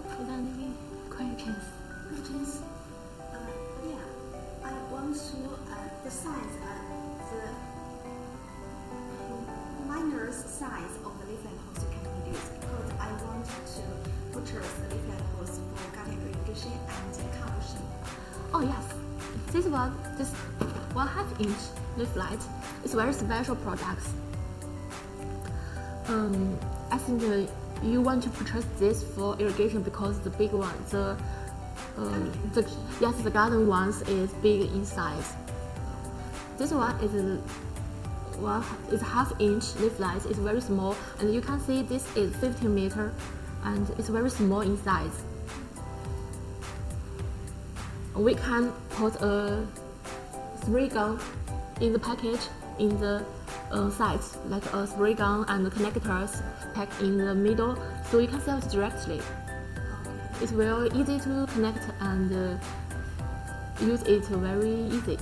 Is there any questions? Questions? Uh, yeah, I want to uh, the size, uh, the minor size of the layflat you can produce because I want to purchase the layflat hose for garden irrigation and conversion. Oh yes, this one, this one half inch layflat is very special product. Um, I think uh, you want to purchase this for irrigation because the big one, the um, the yes, the garden ones is big in size. This one is one is half inch layflat. It's very small, and you can see this is 15 meter, and it's very small in size. We can put a spray gun in the package in the uh, sides, like a spray gun and connectors packed in the middle, so you can sell it directly. It's very easy to connect and uh, use it very easy.